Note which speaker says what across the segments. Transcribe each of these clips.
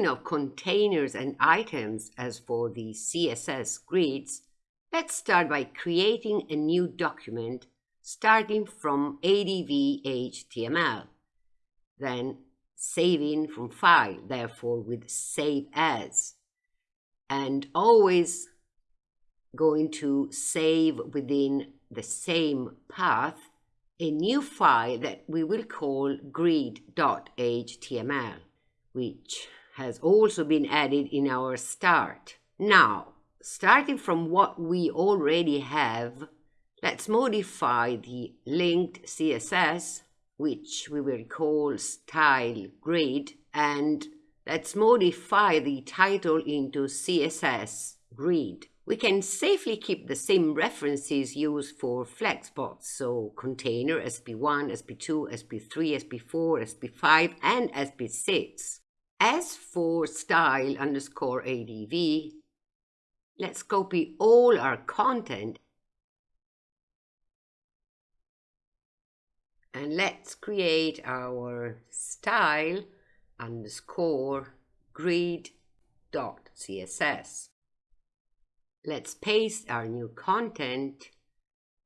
Speaker 1: Speaking of containers and items as for the CSS grids, let's start by creating a new document starting from ADV HTML, then saving from file, therefore with save as, and always going to save within the same path a new file that we will call grid.html, which has also been added in our start. Now, starting from what we already have, let's modify the linked CSS, which we will call style grid, and let's modify the title into CSS grid we can safely keep the same references used for Flexbox, so container SP1, SP2, SP3, SP4, SP5, and SP6. As for style underscore ADV, let's copy all our content and let's create our style underscore grid dot CSS. Let's paste our new content,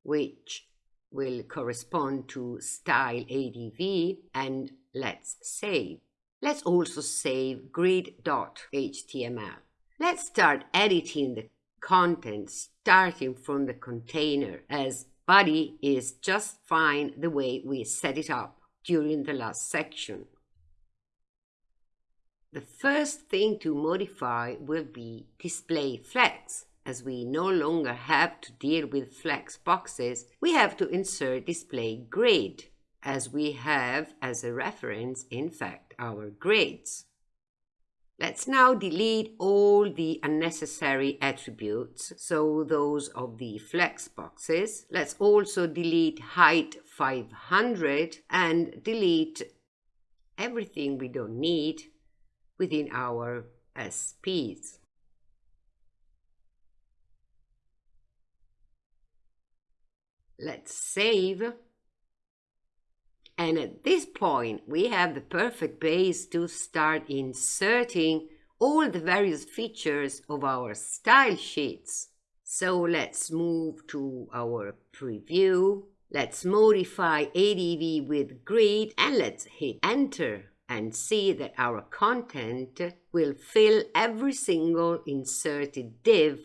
Speaker 1: which will correspond to style ADV, and let's save. Let's also save grid.html. Let's start editing the content starting from the container as body is just fine the way we set it up during the last section. The first thing to modify will be display flex as we no longer have to deal with flex boxes, we have to insert display grid, as we have as a reference, in fact, our grids. Let's now delete all the unnecessary attributes, so those of the flex boxes. Let's also delete height 500 and delete everything we don't need within our SPs. Let's save. And at this point, we have the perfect base to start inserting all the various features of our style sheets. So let's move to our preview. Let's modify ADV with grid and let's hit enter and see that our content will fill every single inserted div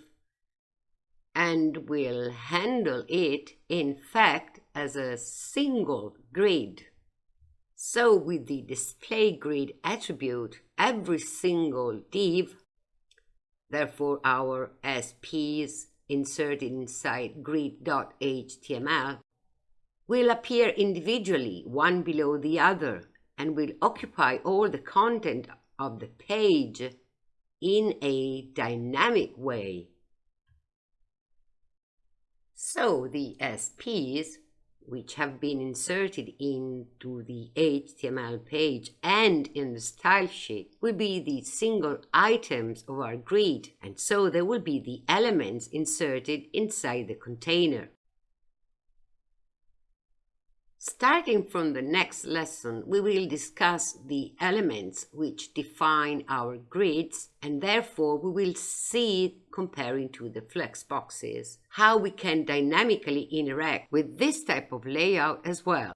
Speaker 1: and will handle it, in fact, as a single grid. So with the display grid attribute, every single div, therefore our SPs inserted inside grid.html, will appear individually, one below the other, and will occupy all the content of the page in a dynamic way. So the SPs, which have been inserted into the HTML page and in the style sheet, will be the single items of our grid, and so they will be the elements inserted inside the container. Starting from the next lesson, we will discuss the elements which define our grids and therefore we will see, comparing to the flex boxes, how we can dynamically interact with this type of layout as well.